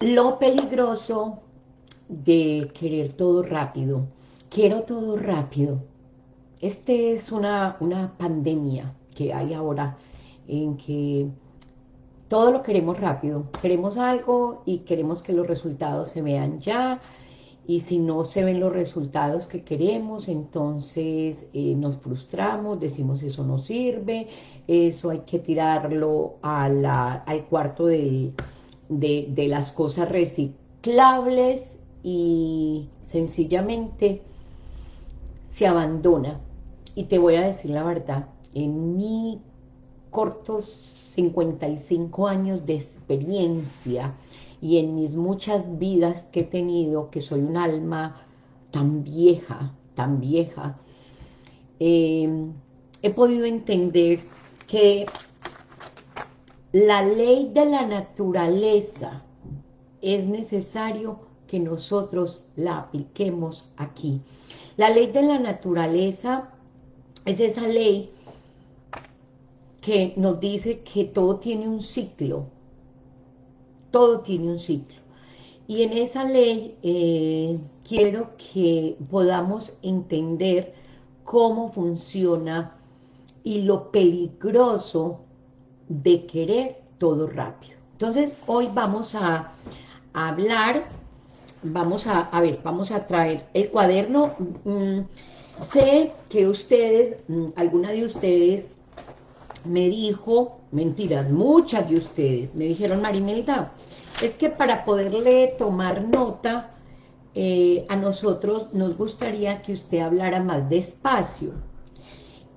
Lo peligroso de querer todo rápido. Quiero todo rápido. Este es una, una pandemia que hay ahora en que todo lo queremos rápido. Queremos algo y queremos que los resultados se vean ya. Y si no se ven los resultados que queremos, entonces eh, nos frustramos, decimos eso no sirve, eso hay que tirarlo al cuarto de, de las cosas reciclables y sencillamente se abandona. Y te voy a decir la verdad, en mi cortos 55 años de experiencia y en mis muchas vidas que he tenido, que soy un alma tan vieja, tan vieja, em, he podido entender que la ley de la naturaleza es necesario que nosotros la apliquemos aquí. La ley de la naturaleza es esa ley que nos dice que todo tiene un ciclo, todo tiene un ciclo. Y en esa ley eh, quiero que podamos entender cómo funciona y lo peligroso de querer todo rápido. Entonces, hoy vamos a, hablar, vamos a, ver, vamos a traer el cuaderno. Mm, sé que ustedes, mm, alguna de ustedes me dijo, mentiras, muchas de ustedes me dijeron, Marimelda, es que para poderle tomar nota, eh, a nosotros nos gustaría que usted hablara más despacio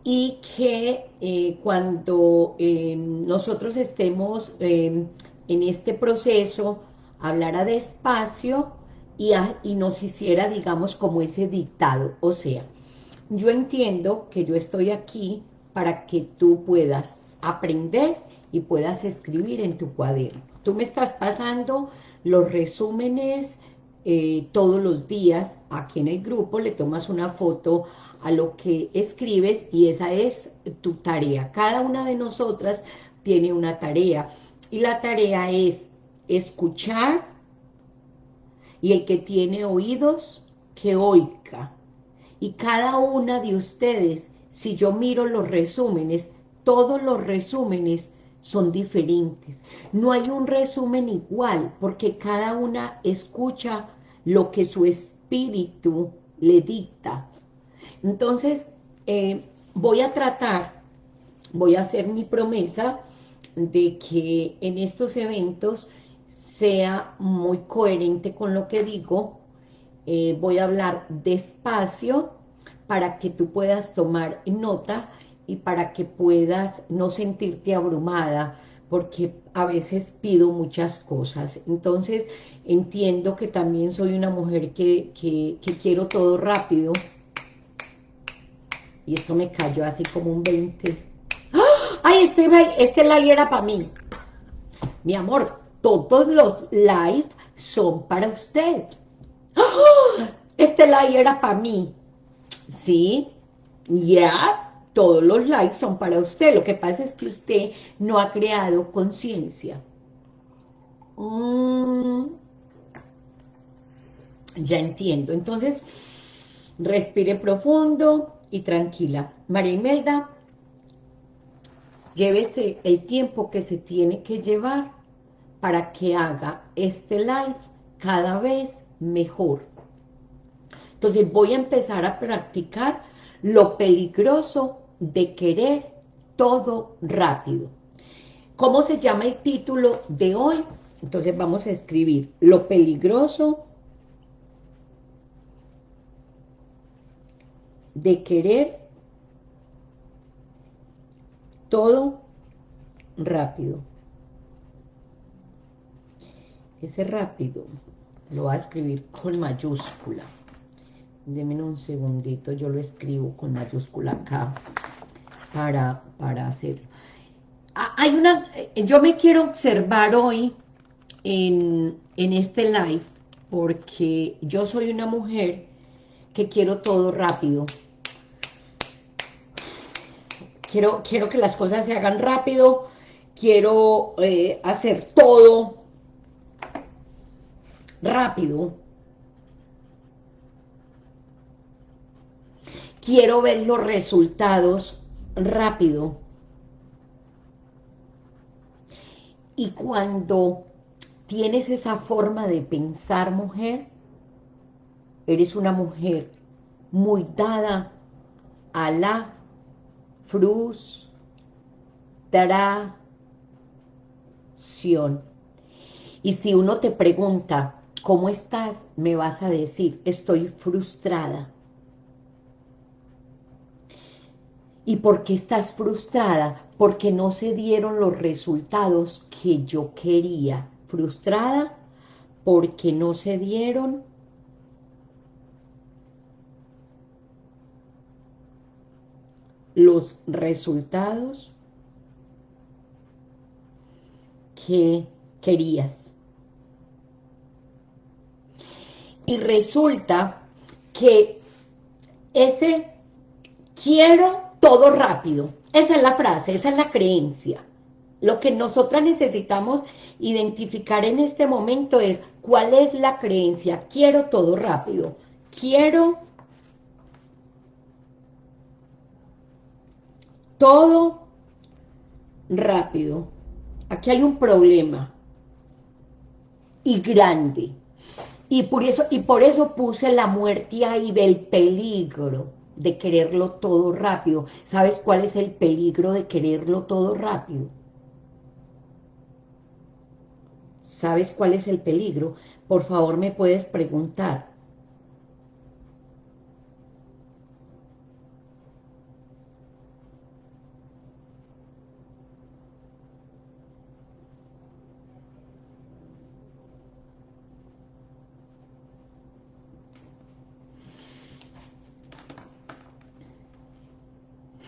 y que eh, cuando eh, nosotros estemos en este proceso, hablara despacio y, y nos hiciera, digamos, como ese dictado. O sea, yo entiendo que yo estoy aquí para que tú puedas aprender y puedas escribir en tu cuaderno. Tú me estás pasando los resúmenes eh, todos los días aquí en el grupo, le tomas una foto a lo que escribes y esa es tu tarea. Cada una de nosotras tiene una tarea y la tarea es escuchar y el que tiene oídos, que oiga. Y cada una de ustedes si yo miro los resúmenes, todos los resúmenes son diferentes. No hay un resumen igual, porque cada una escucha lo que su espíritu le dicta. Entonces, eh, voy a tratar, voy a hacer mi promesa de que en estos eventos sea muy coherente con lo que digo, eh, voy a hablar despacio, para que tú puedas tomar nota y para que puedas no sentirte abrumada, porque a veces pido muchas cosas. Entonces, entiendo que también soy una mujer que, quiero todo rápido. Y esto me cayó así como un 20. ¡Ah! ¡Ay, este, este live era para mí! Mi amor, todos los live son para usted. ¡Ah! Este live era para mí. ¿sí? Ya, todos los likes son para usted. Lo que pasa es que usted no ha creado conciencia. Mm. ya entiendo. Entonces, respire profundo y tranquila. María Imelda, llévese el tiempo que se tiene que llevar para que haga este live cada vez mejor. Entonces voy a empezar a practicar lo peligroso de querer todo rápido. ¿Cómo se llama el título de hoy? Entonces vamos a escribir lo peligroso de querer todo rápido. Ese rápido lo va a escribir con mayúscula. Deme un segundito, yo lo escribo con mayúscula acá para, para hacerlo. Ah, hay una, eh, yo me quiero observar hoy en, en este live porque yo soy una mujer que quiero todo rápido. Quiero, quiero que las cosas se hagan rápido, quiero eh, hacer todo rápido. Quiero ver los resultados rápido. Y cuando tienes esa forma de pensar, mujer, eres una mujer muy dada a la frustración. Y si uno te pregunta, ¿cómo estás? Me vas a decir, estoy frustrada. ¿Y por qué estás frustrada? Porque no se dieron los resultados que yo quería. Frustrada porque no se dieron los resultados que querías. Y resulta que ese quiero todo rápido. Esa es la frase, esa es la creencia. Lo que nosotras necesitamos identificar en este momento es cuál es la creencia. Quiero todo rápido. Quiero todo rápido. Aquí hay un problema y grande. Y por eso, y por eso puse la muerte ahí del peligro de quererlo todo rápido. ¿Sabes cuál es el peligro de quererlo todo rápido? ¿Sabes cuál es el peligro? Por favor, me puedes preguntar.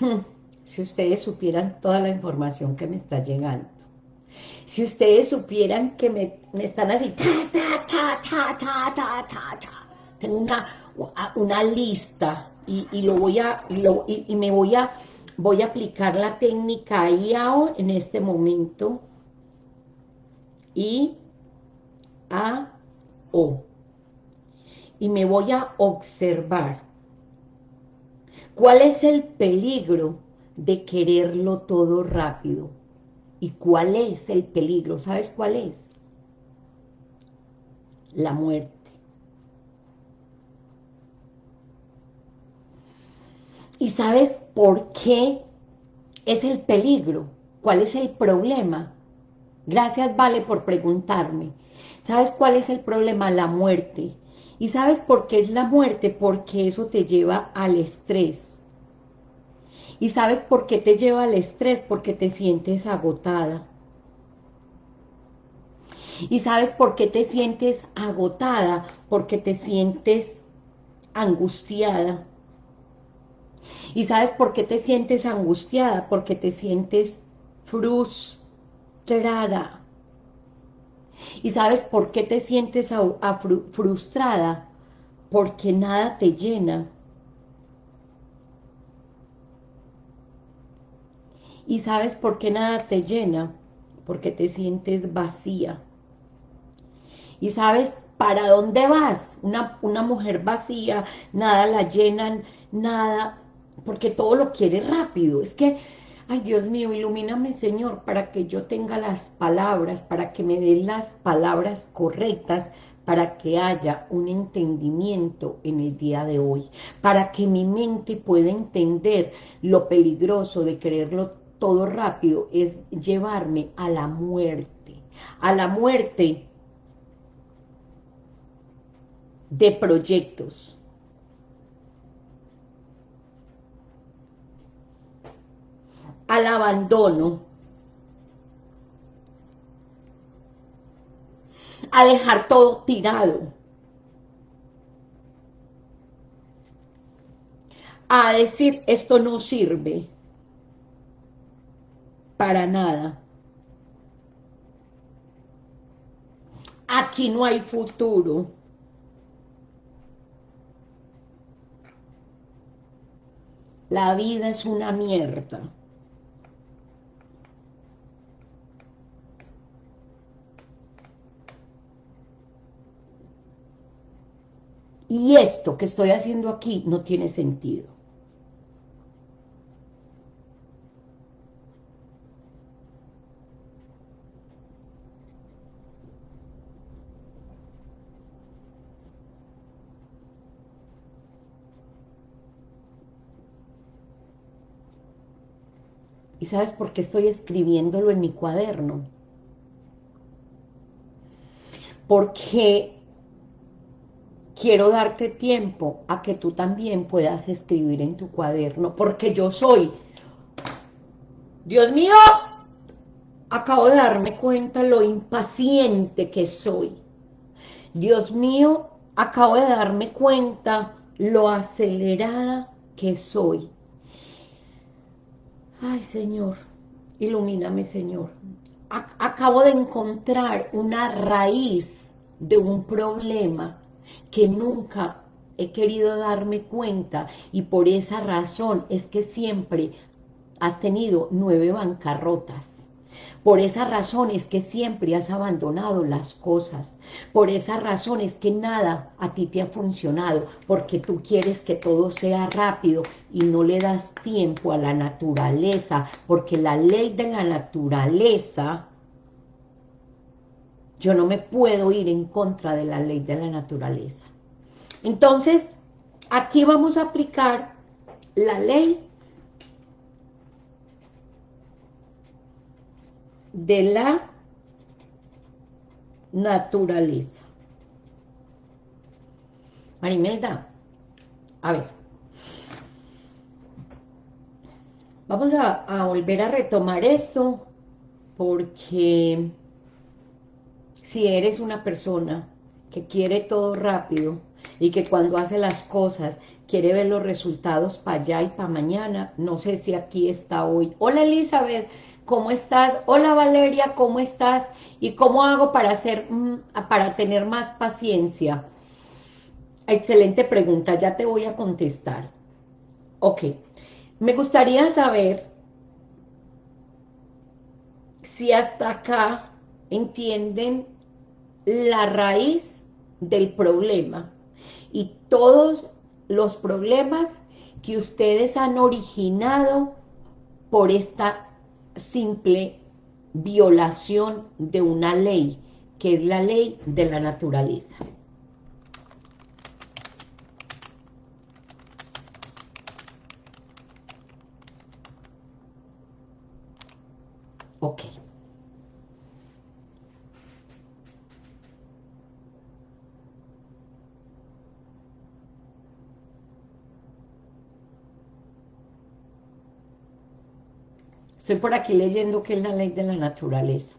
si ustedes supieran toda la información que me está llegando. Si ustedes supieran que me, están así, tengo una, una lista y, lo voy a, y, me voy a, voy a aplicar la técnica IAO en este momento. I, A, O. Y me voy a observar ¿Cuál es el peligro de quererlo todo rápido? ¿Y cuál es el peligro? ¿Sabes cuál es? La muerte. ¿Y sabes por qué es el peligro? ¿Cuál es el problema? Gracias, Vale, por preguntarme. ¿Sabes cuál es el problema? La muerte. ¿Y sabes por qué es la muerte? Porque eso te lleva al estrés. ¿Y sabes por qué te lleva al estrés? Porque te sientes agotada. ¿Y sabes por qué te sientes agotada? Porque te sientes angustiada. ¿Y sabes por qué te sientes angustiada? Porque te sientes frustrada. ¿Y sabes por qué te sientes frustrada? Porque nada te llena. ¿Y sabes por qué nada te llena? Porque te sientes vacía. ¿Y sabes para dónde vas? Una, una mujer vacía, nada la llenan, nada, porque todo lo quiere rápido. Es que Ay, Dios mío, ilumíname, Señor, para que yo tenga las palabras, para que me den las palabras correctas, para que haya un entendimiento en el día de hoy, para que mi mente pueda entender lo peligroso de quererlo todo rápido, es llevarme a la muerte, a la muerte de proyectos, al abandono, a dejar todo tirado, a decir esto no sirve para nada. Aquí no hay futuro. La vida es una mierda. Y esto que estoy haciendo aquí no tiene sentido. ¿Y sabes por qué estoy escribiéndolo en mi cuaderno? Porque quiero darte tiempo a que tú también puedas escribir en tu cuaderno, porque yo soy, Dios mío, acabo de darme cuenta lo impaciente que soy. Dios mío, acabo de darme cuenta lo acelerada que soy. Ay, Señor, ilumíname, Señor. Acabo de encontrar una raíz de un problema que nunca he querido darme cuenta y por esa razón es que siempre has tenido nueve bancarrotas. Por esa razón es que siempre has abandonado las cosas. Por esa razón es que nada a ti te ha funcionado, porque tú quieres que todo sea rápido y no le das tiempo a la naturaleza, porque la ley de la naturaleza, yo no me puedo ir en contra de la ley de la naturaleza. Entonces, aquí vamos a aplicar la ley de la naturaleza. Marimelda, a ver, vamos a, a, volver a retomar esto porque si eres una persona que quiere todo rápido y que cuando hace las cosas quiere ver los resultados para allá y para mañana, no sé si aquí está hoy. Hola Elizabeth, ¿Cómo estás? Hola Valeria, ¿cómo estás? ¿Y cómo hago para, hacer, mm, para tener más paciencia? Excelente pregunta, ya te voy a contestar. Ok, me gustaría saber si hasta acá entienden la raíz del problema y todos los problemas que ustedes han originado por esta simple violación de una ley, que es la ley de la naturaleza. Ok. Estoy por aquí leyendo que es la ley de la naturaleza.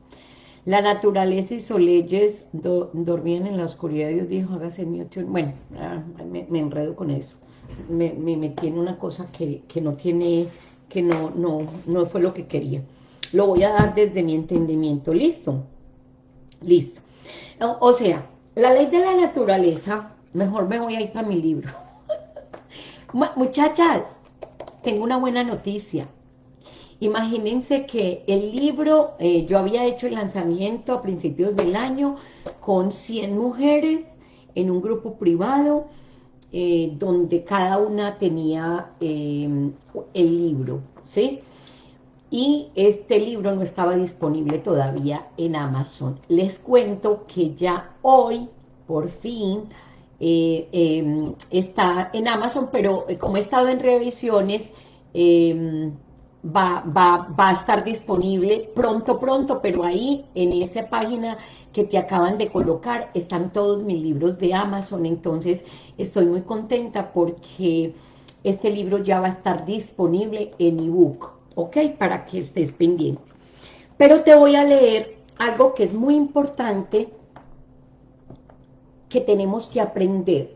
La naturaleza hizo leyes, dormían en la oscuridad, Dios dijo, hágase Newton. Bueno, ah, me, enredo con eso. Me, metí en una cosa que, no tiene, que no, no, no fue lo que quería. Lo voy a dar desde mi entendimiento. ¿Listo? Listo. O, sea, la ley de la naturaleza, mejor me voy a ir para mi libro. Muchachas, tengo una buena noticia. Imagínense que el libro, eh, yo había hecho el lanzamiento a principios del año con 100 mujeres en un grupo privado, eh, donde cada una tenía em, el libro, ¿sí? Y este libro no estaba disponible todavía en Amazon. Les cuento que ya hoy, por fin, eh, em, está en Amazon, pero como he estado en revisiones, em, va, va, va a estar disponible pronto, pronto, pero ahí en esa página que te acaban de colocar están todos mis libros de Amazon, entonces estoy muy contenta porque este libro ya va a estar disponible en ebook, ¿ok? Para que estés pendiente. Pero te voy a leer algo que es muy importante que tenemos que aprender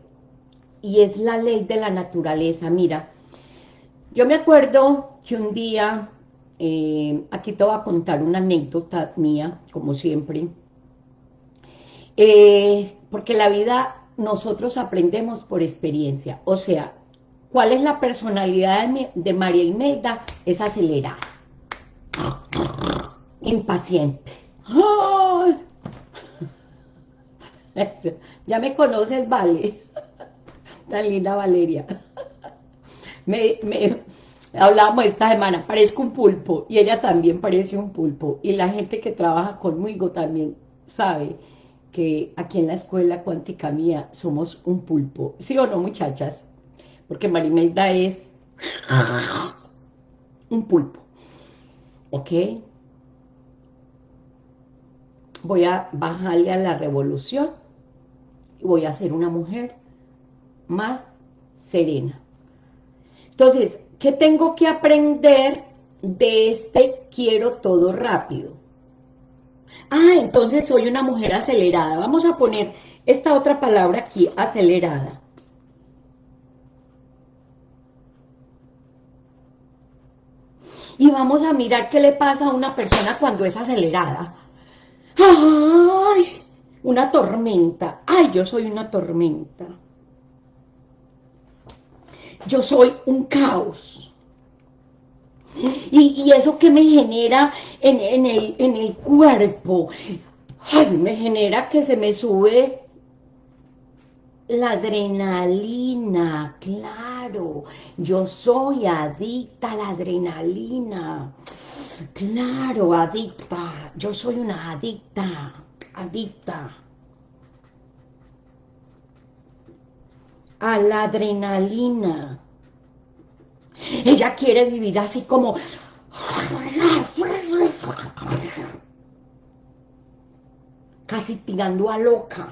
y es la ley de la naturaleza. Mira, yo me acuerdo que un día, eh, aquí te voy a contar una anécdota mía, como siempre, eh, porque la vida nosotros aprendemos por experiencia, o sea, ¿cuál es la personalidad de, María Imelda? Es acelerada, impaciente. Ya me conoces, vale. Tan linda Valeria. Me, me, hablábamos esta semana, parezco un pulpo, y ella también parece un pulpo, y la gente que trabaja conmigo también sabe que aquí en la escuela cuántica mía somos un pulpo, ¿sí o no muchachas? Porque Marimelda es un pulpo, ¿ok? Voy a bajarle a la revolución y voy a ser una mujer más serena. Entonces, ¿qué tengo que aprender de este quiero todo rápido? Ah, entonces soy una mujer acelerada. Vamos a poner esta otra palabra aquí, acelerada. Y vamos a mirar qué le pasa a una persona cuando es acelerada. ¡Ay! Una tormenta. ¡Ay, yo soy una tormenta! Yo soy un caos. Y, eso que me genera en, el, en el cuerpo, me genera que se me sube la adrenalina, claro, yo soy adicta a la adrenalina, claro, adicta, yo soy una adicta, adicta a la adrenalina. Ella quiere vivir así como... Casi tirando a loca.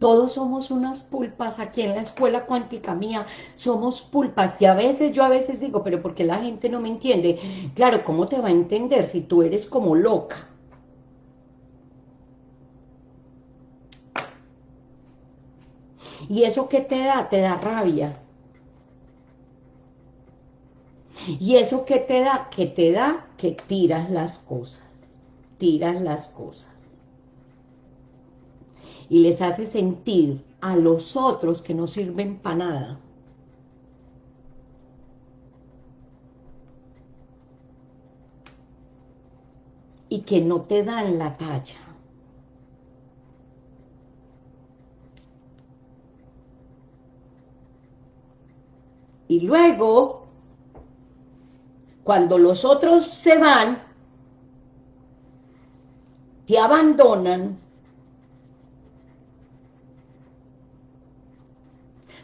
Todos somos unas pulpas aquí en la escuela cuántica mía, somos pulpas y a veces, yo a veces digo, pero porque la gente no me entiende? Claro, ¿cómo te va a entender si tú eres como loca? ¿Y eso qué te da? Te da rabia. ¿Y eso qué te da? Que te da que tiras las cosas. Tiras las cosas. Y les hace sentir a los otros que no sirven para nada. Y que no te dan la talla. Y luego, cuando los otros se van, te abandonan,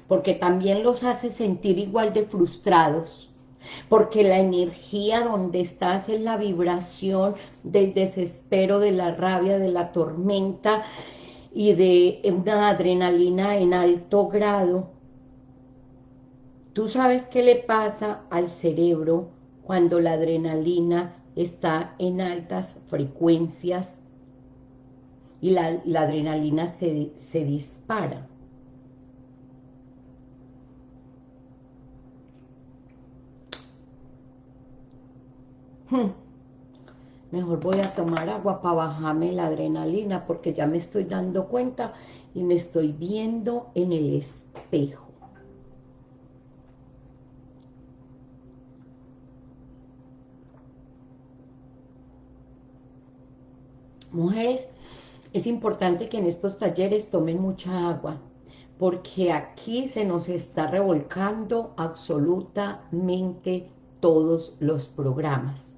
porque también los hace sentir igual de frustrados, porque la energía donde estás es la vibración del desespero, de la rabia, de la tormenta y de una adrenalina en alto grado, ¿Tú sabes qué le pasa al cerebro cuando la adrenalina está en altas frecuencias y la, adrenalina se, dispara? Mejor voy a tomar agua para bajarme la adrenalina porque ya me estoy dando cuenta y me estoy viendo en el espejo. Mujeres, es importante que en estos talleres tomen mucha agua, porque aquí se nos está revolcando absolutamente todos los programas.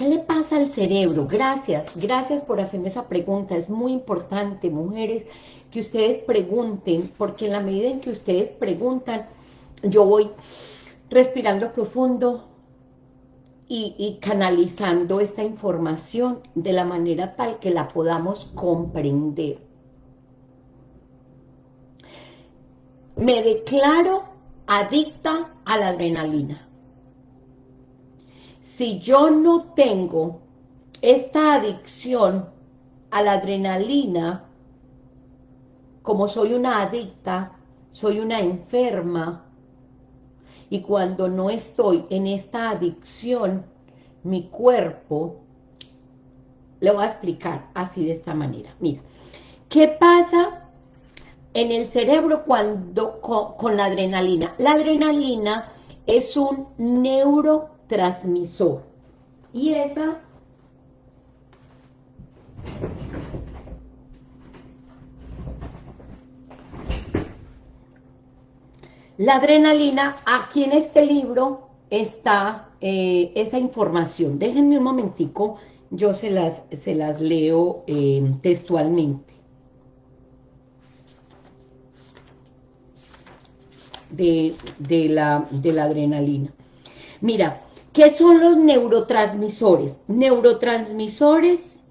¿Qué le pasa al cerebro? Gracias, gracias por hacerme esa pregunta. Es muy importante, mujeres, que ustedes pregunten, porque en la medida en que ustedes preguntan, yo voy respirando profundo, y, canalizando esta información de la manera tal que la podamos comprender. Me declaro adicta a la adrenalina. Si yo no tengo esta adicción a la adrenalina, como soy una adicta, soy una enferma, y cuando no estoy en esta adicción, mi cuerpo, le voy a explicar así de esta manera. Mira, ¿qué pasa en el cerebro cuando con, la adrenalina? La adrenalina es un neurotransmisor. Y esa La adrenalina, aquí en este libro está eh, esa información. Déjenme un momentico, yo se las, se las leo eh, textualmente. De, la, de la adrenalina. Mira, ¿qué son los neurotransmisores? Neurotransmisores,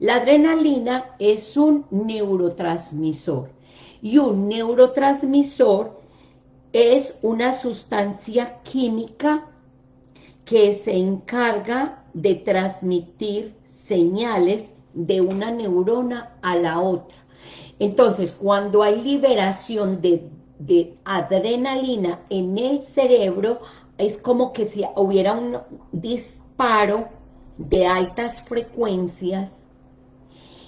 la adrenalina es un neurotransmisor. Y un neurotransmisor es una sustancia química que se encarga de transmitir señales de una neurona a la otra. Entonces, cuando hay liberación de, adrenalina en el cerebro, es como que si hubiera un disparo de altas frecuencias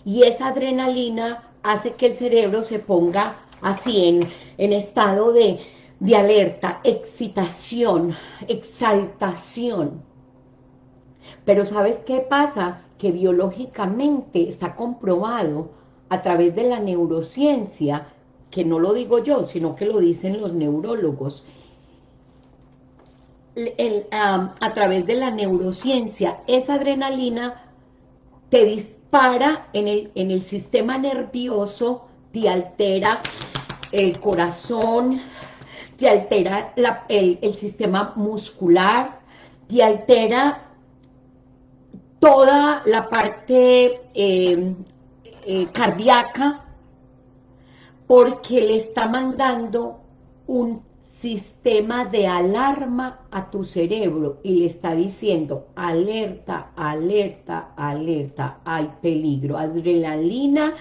y esa adrenalina hace que el cerebro se ponga así en, estado de de alerta, excitación, exaltación. Pero ¿sabes qué pasa? Que biológicamente está comprobado a través de la neurociencia, que no lo digo yo, sino que lo dicen los neurólogos, a través de la neurociencia, esa adrenalina te dispara en el, en el sistema nervioso, te altera el corazón, te altera el, sistema muscular, te altera toda la parte eh, eh, cardíaca, porque le está mandando un sistema de alarma a tu cerebro y le está diciendo alerta, alerta, alerta, hay peligro. Adrenalina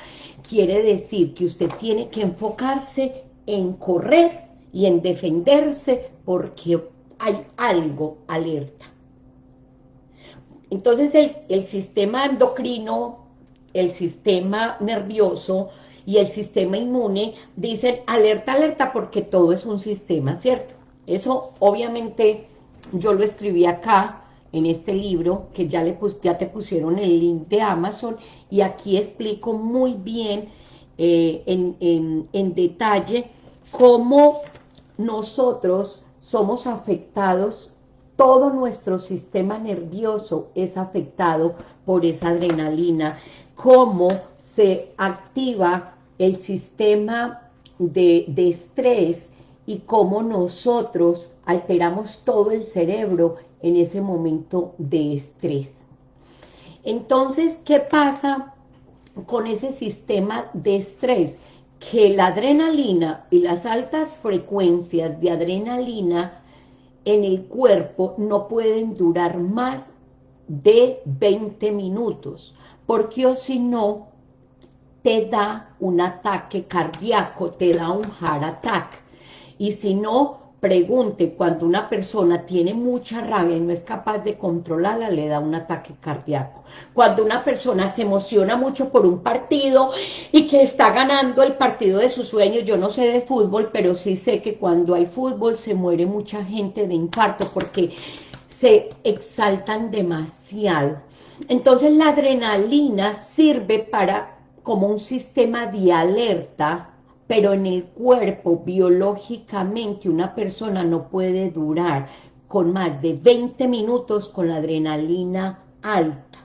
quiere decir que usted tiene que enfocarse en correr y en defenderse porque hay algo alerta. Entonces el, sistema endocrino, el sistema nervioso y el sistema inmune dicen alerta, alerta porque todo es un sistema, ¿cierto? Eso obviamente yo lo escribí acá en este libro que ya, le ya te pusieron el link de Amazon y aquí explico muy bien eh, en, en detalle cómo nosotros somos afectados, todo nuestro sistema nervioso es afectado por esa adrenalina, cómo se activa el sistema de, de estrés y cómo nosotros alteramos todo el cerebro en ese momento de estrés. Entonces, ¿qué pasa con ese sistema de estrés? que la adrenalina y las altas frecuencias de adrenalina en el cuerpo no pueden durar más de 20 minutos, porque o si no, te da un ataque cardíaco, te da un heart attack, y si no, pregunte, cuando una persona tiene mucha rabia y no es capaz de controlarla, le da un ataque cardíaco. Cuando una persona se emociona mucho por un partido y que está ganando el partido de sus sueños, yo no sé de fútbol, pero sí sé que cuando hay fútbol se muere mucha gente de infarto porque se exaltan demasiado. Entonces la adrenalina sirve para como un sistema de alerta pero en el cuerpo biológicamente una persona no puede durar con más de 20 minutos con la adrenalina alta.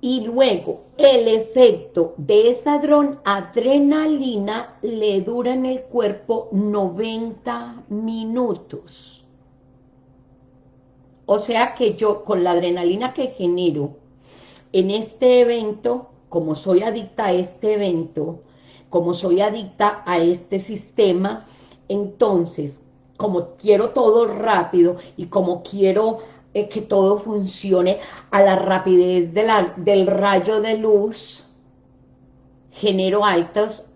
Y luego el efecto de esa adrenalina le dura en el cuerpo 90 minutos. O sea que yo con la adrenalina que genero en este evento, como soy adicta a este evento, como soy adicta a este sistema, entonces, como quiero todo rápido y como quiero eh, que todo funcione a la rapidez del rayo de luz, genero altas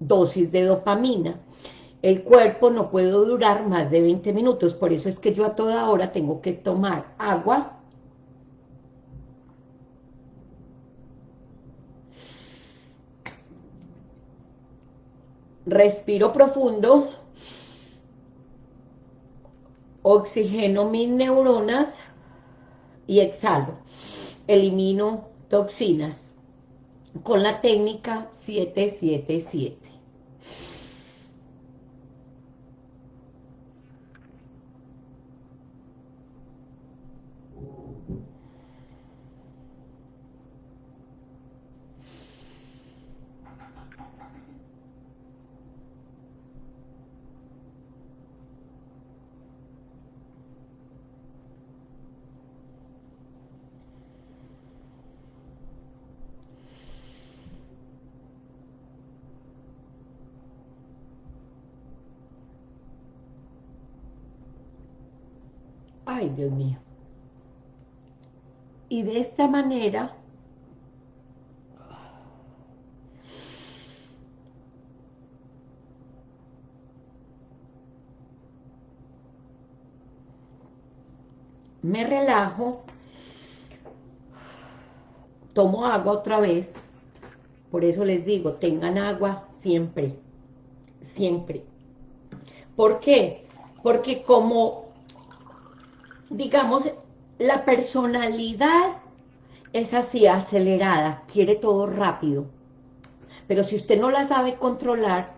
dosis de dopamina. El cuerpo no puede durar más de 20 minutos, por eso es que yo a toda hora tengo que tomar agua, respiro profundo, oxigeno mis neuronas y exhalo. Elimino toxinas con la técnica 777. Ay, Dios mío. Y de esta manera me relajo, tomo agua otra vez, por eso les digo, tengan agua siempre, siempre. ¿Por qué? Porque como digamos, la personalidad es así, acelerada, quiere todo rápido. Pero si usted no la sabe controlar,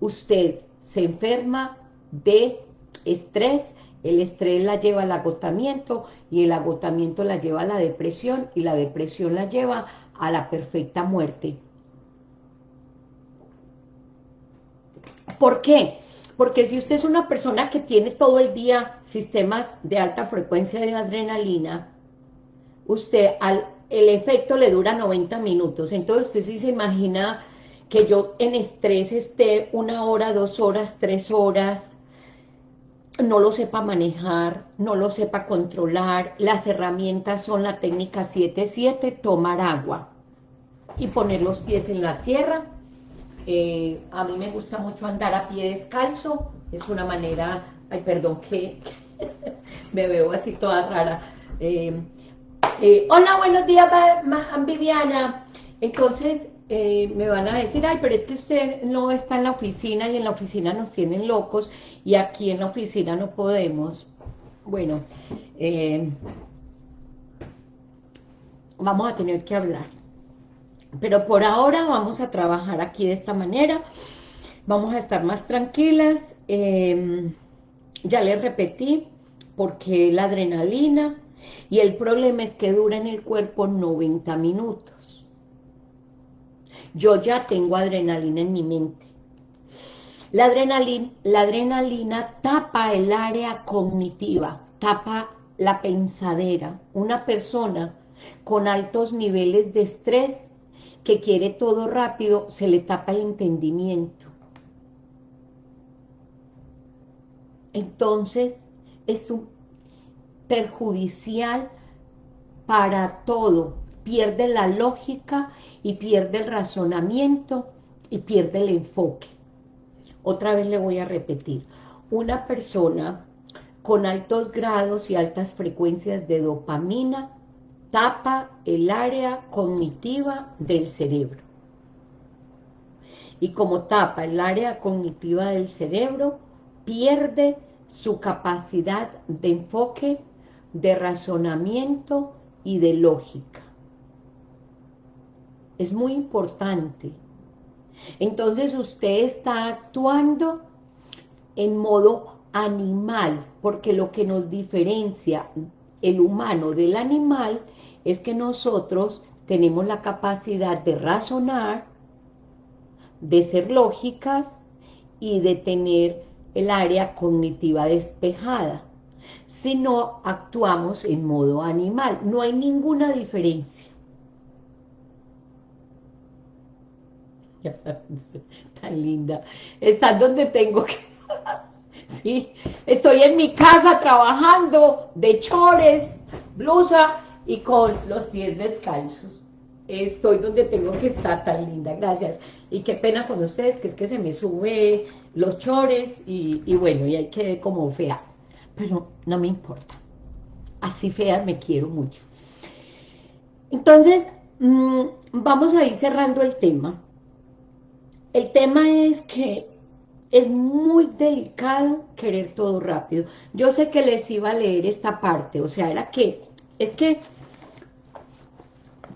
usted se enferma de estrés, el estrés la lleva al agotamiento y el agotamiento la lleva a la depresión y la depresión la lleva a la perfecta muerte. ¿Por qué? Porque si usted es una persona que tiene todo el día sistemas de alta frecuencia de adrenalina, usted el efecto le dura 90 minutos. Entonces usted sí se imagina que yo en estrés esté una hora, dos horas, tres horas, no lo sepa manejar, no lo sepa controlar. Las herramientas son la técnica 7-7, tomar agua y poner los pies en la tierra eh, a mí me gusta mucho andar a pie descalzo, es una manera, ay, perdón que me veo así toda rara. Eh, eh, hola, buenos días, Viviana. Entonces, me van a decir, ay, pero es que usted no está en la oficina y en la oficina nos tienen locos y aquí en la oficina no podemos. Bueno, vamos a tener que hablar. Pero por ahora vamos a trabajar aquí de esta manera. Vamos a estar más tranquilas. Em, ya les repetí, porque la adrenalina y el problema es que dura en el cuerpo 90 minutos. Yo ya tengo adrenalina en mi mente. La adrenalina, la adrenalina tapa el área cognitiva, tapa la pensadera. Una persona con altos niveles de estrés que quiere todo rápido, se le tapa el entendimiento. Entonces, es un perjudicial para todo. Pierde la lógica y pierde el razonamiento y pierde el enfoque. Otra vez le voy a repetir. Una persona con altos grados y altas frecuencias de dopamina tapa el área cognitiva del cerebro. Y como tapa el área cognitiva del cerebro, pierde su capacidad de enfoque, de razonamiento y de lógica. Es muy importante. Entonces usted está actuando en modo animal, porque lo que nos diferencia el humano del animal es que nosotros tenemos la capacidad de razonar, de ser lógicas y de tener el área cognitiva despejada. Si no, actuamos en modo animal. No hay ninguna diferencia. Tan linda. Está donde tengo que... sí, estoy en mi casa trabajando de chores, blusa y con los pies descalzos. Estoy donde tengo que estar, tan linda, gracias. Y qué pena con ustedes, que es que se me sube los chores y, bueno, y hay que como fea. Pero no me importa. Así fea me quiero mucho. Entonces, mm, vamos a ir cerrando el tema. El tema es que es muy delicado querer todo rápido. Yo sé que les iba a leer esta parte, o sea, era que es que,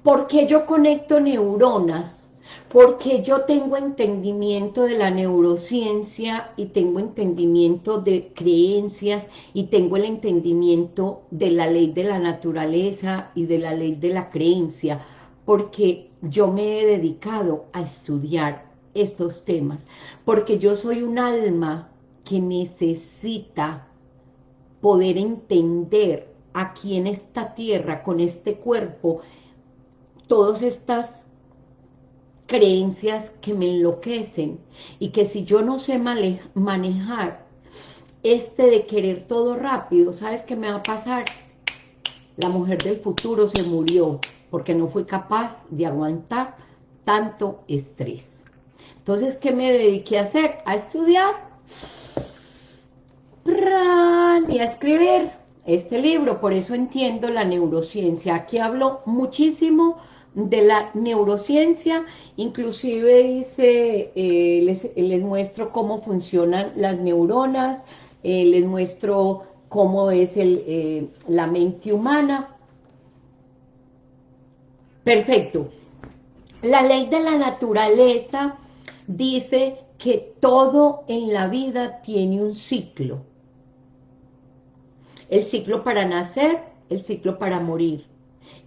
¿por qué yo conecto neuronas? Porque yo tengo entendimiento de la neurociencia y tengo entendimiento de creencias y tengo el entendimiento de la ley de la naturaleza y de la ley de la creencia, porque yo me he dedicado a estudiar estos temas, porque yo soy un alma que necesita poder entender aquí en esta tierra, con este cuerpo, todas estas creencias que me enloquecen y que si yo no sé manejar este de querer todo rápido, ¿sabes qué me va a pasar? La mujer del futuro se murió porque no fue capaz de aguantar tanto estrés. Entonces, ¿qué me dediqué a hacer? A estudiar y a escribir este libro, por eso entiendo la neurociencia. Aquí hablo muchísimo de la neurociencia, inclusive dice, eh, les, muestro cómo funcionan las neuronas, eh, les muestro cómo es el, eh, la mente humana. Perfecto. La ley de la naturaleza dice que todo en la vida tiene un ciclo el ciclo para nacer, el ciclo para morir,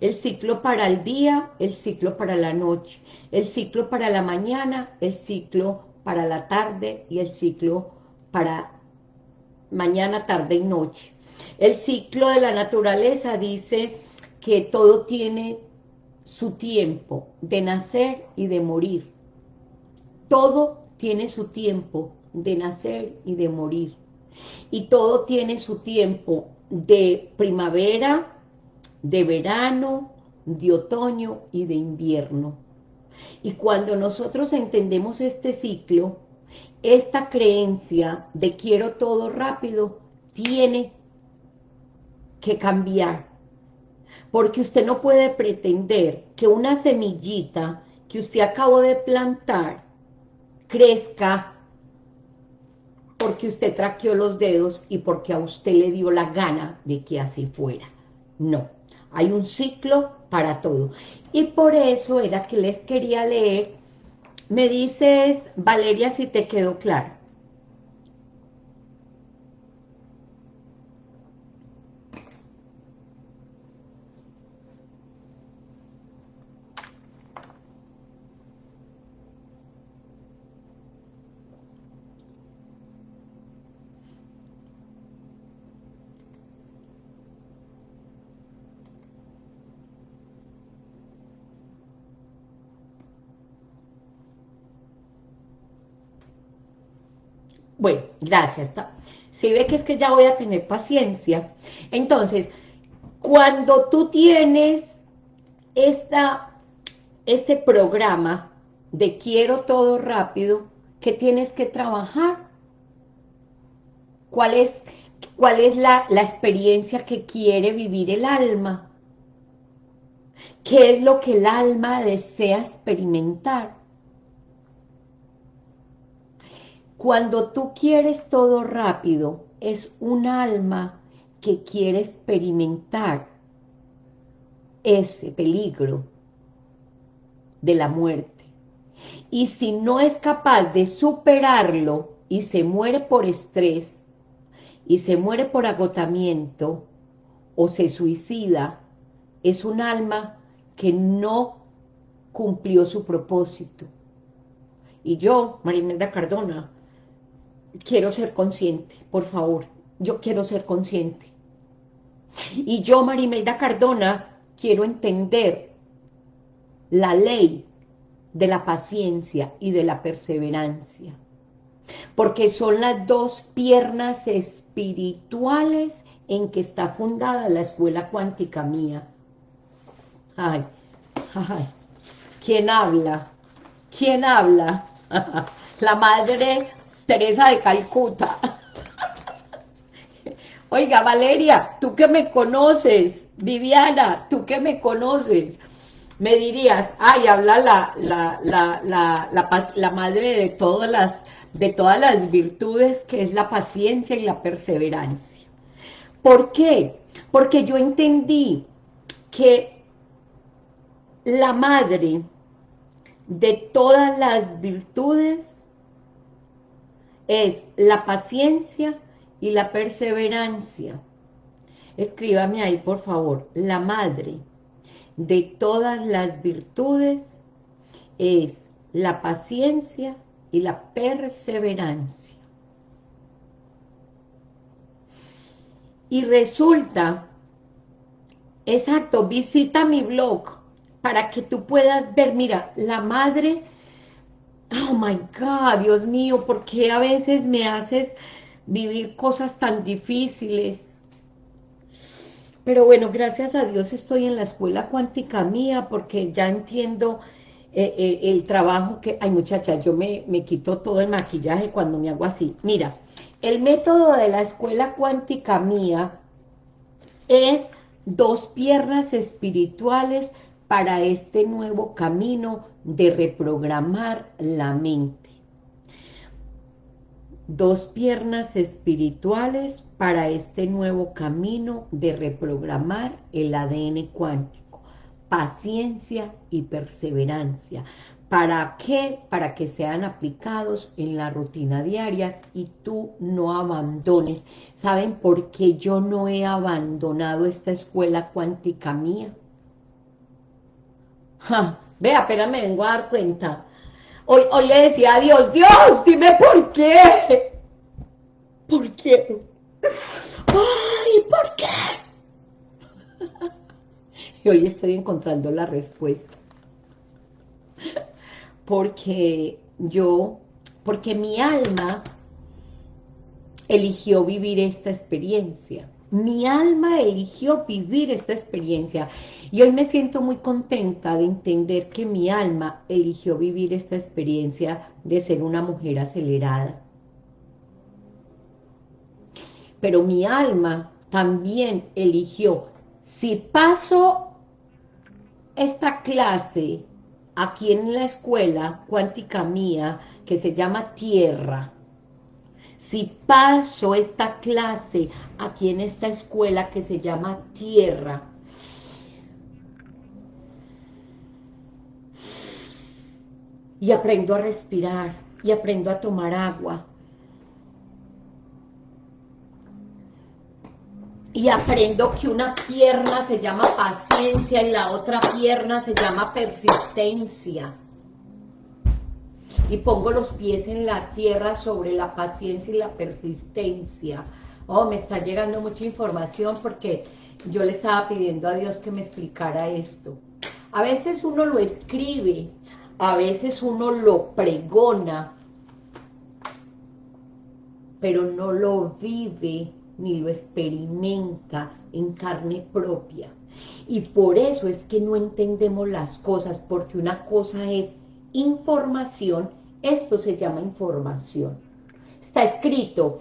el ciclo para el día, el ciclo para la noche, el ciclo para la mañana, el ciclo para la tarde y el ciclo para mañana, tarde y noche. El ciclo de la naturaleza dice que todo tiene su tiempo de nacer y de morir. Todo tiene su tiempo de nacer y de morir. Y todo tiene su tiempo de primavera, de verano, de otoño y de invierno. Y cuando nosotros entendemos este ciclo, esta creencia de quiero todo rápido tiene que cambiar. Porque usted no puede pretender que una semillita que usted acabó de plantar crezca porque usted traqueó los dedos y porque a usted le dio la gana de que así fuera. No, hay un ciclo para todo. Y por eso era que les quería leer, me dices, Valeria, si te quedó claro. Bueno, gracias. Si ve que es que ya voy a tener paciencia. Entonces, cuando tú tienes esta, este programa de quiero todo rápido, ¿qué tienes que trabajar? ¿Cuál es, cuál es la, la experiencia que quiere vivir el alma? ¿Qué es lo que el alma desea experimentar? Cuando tú quieres todo rápido, es un alma que quiere experimentar ese peligro de la muerte. Y si no es capaz de superarlo y se muere por estrés, y se muere por agotamiento, o se suicida, es un alma que no cumplió su propósito. Y yo, Marimelda Cardona, quiero ser consciente, por favor, yo quiero ser consciente. Y yo, Marimelda Cardona, quiero entender la ley de la paciencia y de la perseverancia, porque son las dos piernas espirituales en que está fundada la escuela cuántica mía. Ay, ay, ¿quién habla? ¿Quién habla? la madre Teresa de Calcuta. Oiga, Valeria, tú que me conoces, Viviana, tú que me conoces, me dirías, ay, habla la, la, la, la, la madre de todas, las, de todas las virtudes, que es la paciencia y la perseverancia. ¿Por qué? Porque yo entendí que la madre de todas las virtudes es la paciencia y la perseverancia. Escríbame ahí, por favor. La madre de todas las virtudes es la paciencia y la perseverancia. Y resulta, exacto, visita mi blog para que tú puedas ver, mira, la madre, oh my God, Dios mío, ¿por qué a veces me haces vivir cosas tan difíciles? Pero bueno, gracias a Dios estoy en la escuela cuántica mía porque ya entiendo eh, eh, el trabajo que... Ay, muchacha, yo me, me quito todo el maquillaje cuando me hago así. Mira, el método de la escuela cuántica mía es dos piernas espirituales para este nuevo camino de reprogramar la mente. Dos piernas espirituales para este nuevo camino de reprogramar el ADN cuántico. Paciencia y perseverancia. ¿Para qué? Para que sean aplicados en la rutina diaria y tú no abandones. ¿Saben por qué yo no he abandonado esta escuela cuántica mía? Vea, apenas me vengo a dar cuenta. Hoy, hoy le decía a Dios, Dios, dime por qué. ¿Por qué? Ay, ¿por qué? Y hoy estoy encontrando la respuesta. Porque yo, porque mi alma eligió vivir esta experiencia. Mi alma eligió vivir esta experiencia y hoy me siento muy contenta de entender que mi alma eligió vivir esta experiencia de ser una mujer acelerada. Pero mi alma también eligió, si paso esta clase aquí en la escuela cuántica mía, que se llama Tierra, si paso esta clase aquí en esta escuela que se llama Tierra, y aprendo a respirar, y aprendo a tomar agua, y aprendo que una pierna se llama paciencia y la otra pierna se llama persistencia y pongo los pies en la tierra sobre la paciencia y la persistencia. Oh, me está llegando mucha información porque yo le estaba pidiendo a Dios que me explicara esto. A veces uno lo escribe, a veces uno lo pregona, pero no lo vive ni lo experimenta en carne propia. Y por eso es que no entendemos las cosas, porque una cosa es información, esto se llama información. Está escrito,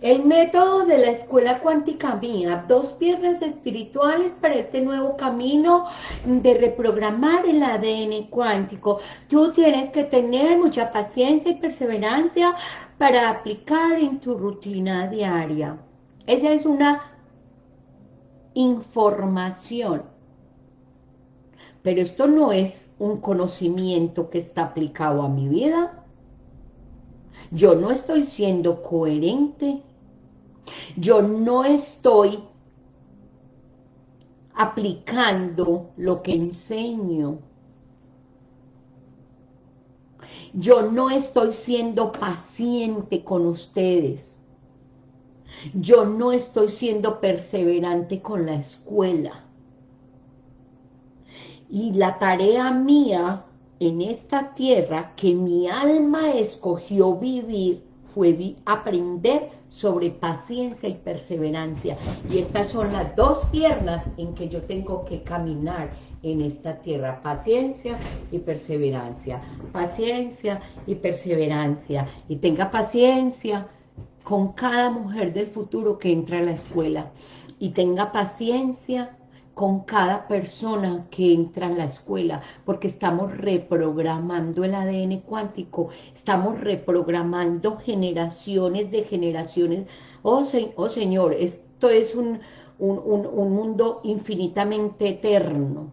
el método de la escuela cuántica mía, dos piernas espirituales para este nuevo camino de reprogramar el ADN cuántico. Tú tienes que tener mucha paciencia y perseverancia para aplicar en tu rutina diaria. Esa es una información. Pero esto no es un conocimiento que está aplicado a mi vida. Yo no estoy siendo coherente. Yo no estoy aplicando lo que enseño. Yo no estoy siendo paciente con ustedes. Yo no estoy siendo perseverante con la escuela. Y la tarea mía en esta tierra que mi alma escogió vivir fue aprender sobre paciencia y perseverancia. Y estas son las dos piernas en que yo tengo que caminar en esta tierra. Paciencia y perseverancia. Paciencia y perseverancia. Y tenga paciencia con cada mujer del futuro que entra a la escuela. Y tenga paciencia con cada persona que entra en la escuela, porque estamos reprogramando el ADN cuántico, estamos reprogramando generaciones de generaciones. Oh, oh Señor, esto es un, un, mundo infinitamente eterno.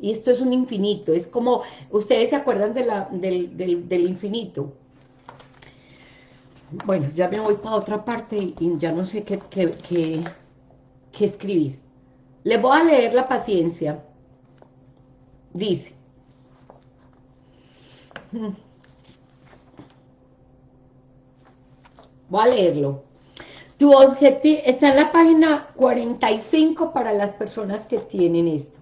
Y esto es un infinito, es como, ustedes se acuerdan de la, del, infinito. Bueno, ya me voy para otra parte y, ya no sé qué, qué, qué escribir. Le voy a leer la paciencia. Dice. Voy a leerlo. Tu objetivo está en la página 45 para las personas que tienen esto.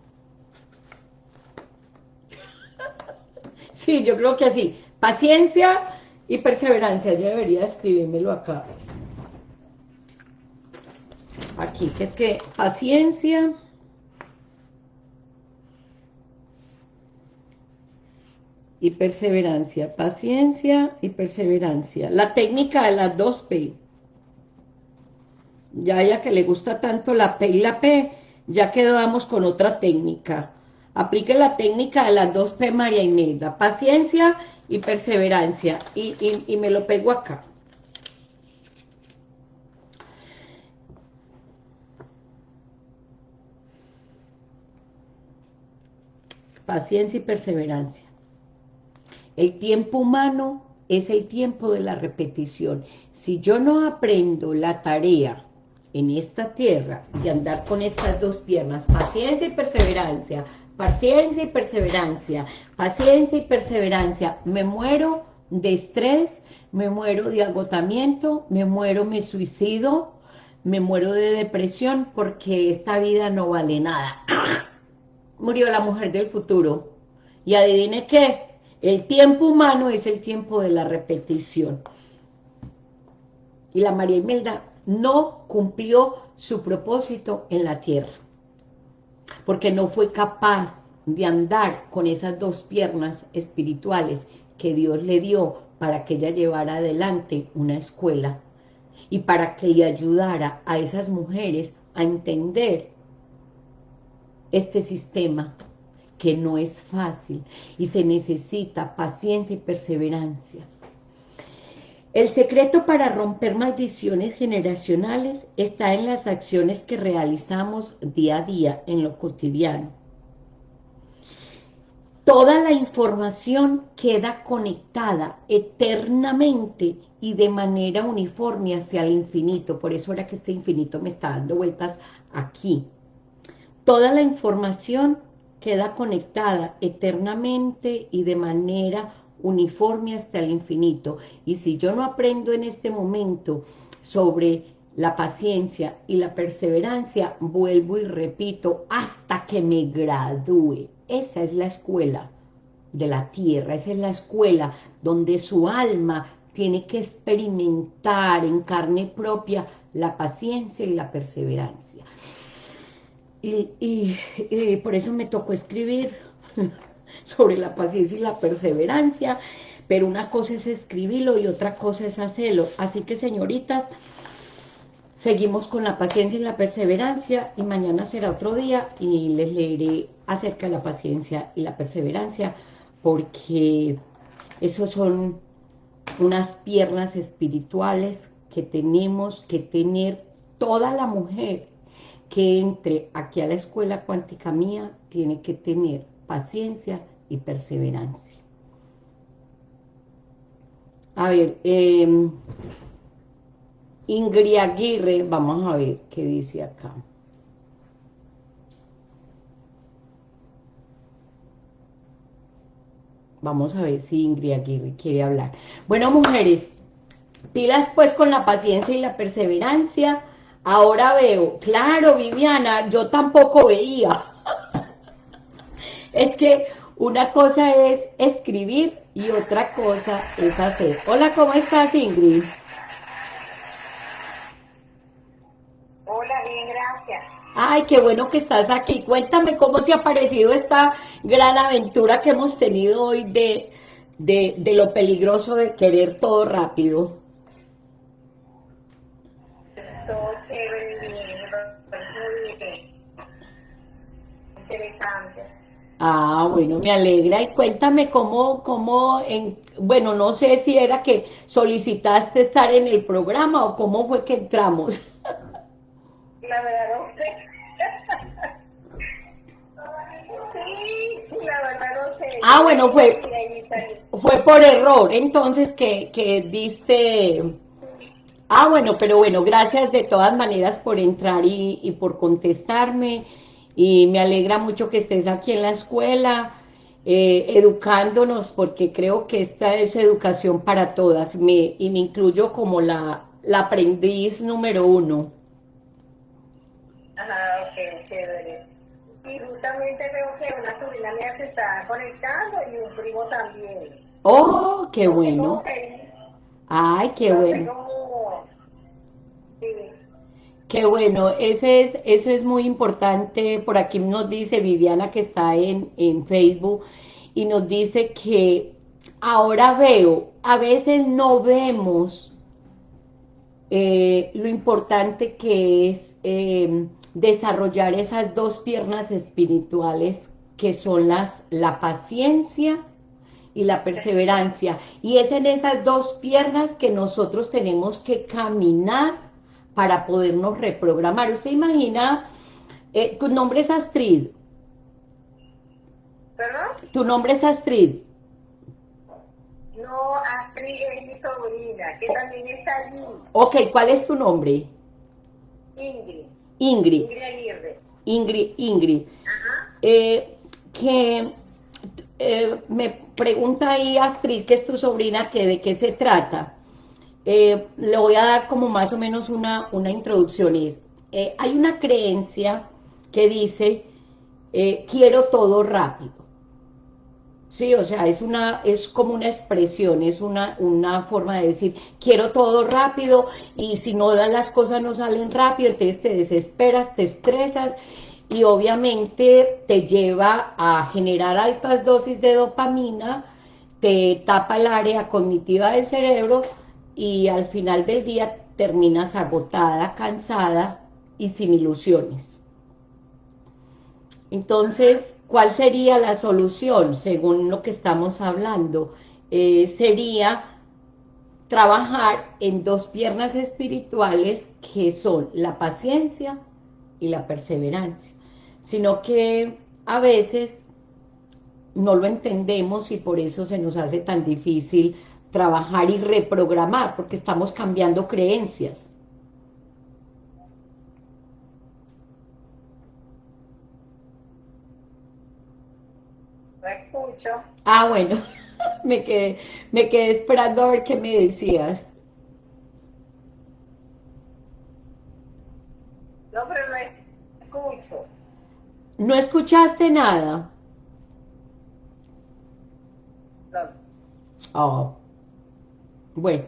Sí, yo creo que así. Paciencia y perseverancia. Yo debería escribírmelo acá. Aquí, que es que paciencia... y perseverancia, paciencia y perseverancia. La técnica de las dos P. Ya ya que le gusta tanto la P y la P, ya quedamos con otra técnica. Aplique la técnica de las dos P, María Imelda. Paciencia y perseverancia. Y, y me lo pego acá. Paciencia y perseverancia. El tiempo humano es el tiempo de la repetición. Si yo no aprendo la tarea en esta tierra de andar con estas dos piernas, paciencia y perseverancia, paciencia y perseverancia, paciencia y perseverancia, me muero de estrés, me muero de agotamiento, me muero, me suicido, me muero de depresión porque esta vida no vale nada. Murió la mujer del futuro. Y adivine qué, el tiempo humano es el tiempo de la repetición. Y la María Imelda no cumplió su propósito en la tierra, porque no fue capaz de andar con esas dos piernas espirituales que Dios le dio para que ella llevara adelante una escuela y para que ella ayudara a esas mujeres a entender este sistema que no es fácil y se necesita paciencia y perseverancia. El secreto para romper maldiciones generacionales está en las acciones que realizamos día a día en lo cotidiano. Toda la información queda conectada eternamente y de manera uniforme hacia el infinito. Por eso era que este infinito me está dando vueltas aquí. Toda la información queda conectada eternamente y de manera uniforme hasta el infinito. Y si yo no aprendo en este momento sobre la paciencia y la perseverancia, vuelvo y repito hasta que me gradúe. Esa es la escuela de la tierra, esa es la escuela donde su alma tiene que experimentar en carne propia la paciencia y la perseverancia. Y, por eso me tocó escribir sobre la paciencia y la perseverancia, pero una cosa es escribirlo y otra cosa es hacerlo. Así que, señoritas, seguimos con la paciencia y la perseverancia y mañana será otro día y les leeré acerca de la paciencia y la perseverancia porque esos son unas piernas espirituales que tenemos que tener toda la mujer que entre aquí a la escuela cuántica mía tiene que tener paciencia y perseverancia. A ver, eh, Ingrid Aguirre, vamos a ver qué dice acá. Vamos a ver si Ingrid Aguirre quiere hablar. Bueno, mujeres, pilas pues con la paciencia y la perseverancia, Ahora veo, claro, Viviana, yo tampoco veía. es que una cosa es escribir y otra cosa es hacer. Hola, ¿cómo estás, Ingrid? Hola, bien, gracias. Ay, qué bueno que estás aquí. Cuéntame cómo te ha parecido esta gran aventura que hemos tenido hoy de, de, de lo peligroso de querer todo rápido. Chévere, bien, Interesante. Ah, bueno, me alegra. Y cuéntame cómo, cómo, en, bueno, no sé si era que solicitaste estar en el programa o cómo fue que entramos. la verdad no sé. sí, la verdad no sé. Ah, bueno, fue, fue por error, entonces que, que diste... Ah, bueno, pero bueno, gracias de todas maneras por entrar y, y por contestarme y me alegra mucho que estés aquí en la escuela eh, educándonos porque creo que esta es educación para todas me, y me incluyo como la, la aprendiz número uno. Ajá, ok, chévere. Y justamente veo que una sobrina mía se está conectando y un primo también. Oh, qué bueno. Ay, qué bueno. Sí. Qué bueno, ese es, eso es muy importante. Por aquí nos dice Viviana que está en, en Facebook y nos dice que ahora veo, a veces no vemos eh, lo importante que es eh, desarrollar esas dos piernas espirituales que son las la paciencia y la perseverancia. Y es en esas dos piernas que nosotros tenemos que caminar para podernos reprogramar. Usted imagina, eh, tu nombre es Astrid. ¿Perdón? Tu nombre es Astrid. No, Astrid es mi sobrina, que también está allí. Ok, ¿cuál es tu nombre? Ingrid. Ingrid. Ingrid Aguirre. Ingrid, Ingrid. Ajá. Eh, que eh, me pregunta ahí Astrid, que es tu sobrina, que de qué se trata. Eh, le voy a dar como más o menos una, una introducción. Es, eh, hay una creencia que dice, eh, quiero todo rápido. Sí, o sea, es, una, es como una expresión, es una, una forma de decir, quiero todo rápido y si no dan las cosas no salen rápido, entonces te desesperas, te estresas y obviamente te lleva a generar altas dosis de dopamina, te tapa el área cognitiva del cerebro y al final del día terminas agotada, cansada y sin ilusiones. Entonces, ¿cuál sería la solución según lo que estamos hablando? Eh, sería trabajar en dos piernas espirituales que son la paciencia y la perseverancia, sino que a veces no lo entendemos y por eso se nos hace tan difícil trabajar y reprogramar, porque estamos cambiando creencias. No escucho. Ah, bueno, me quedé, me quedé esperando a ver qué me decías. No, pero no escucho. ¿No escuchaste nada? No. Oh. Bueno,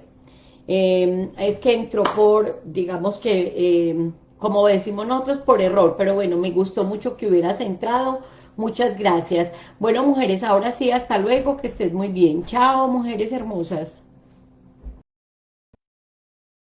em, es que entró por, digamos que, em, como decimos nosotros, por error, pero bueno, me gustó mucho que hubieras entrado, muchas gracias. Bueno, mujeres, ahora sí, hasta luego, que estés muy bien. Chao, mujeres hermosas.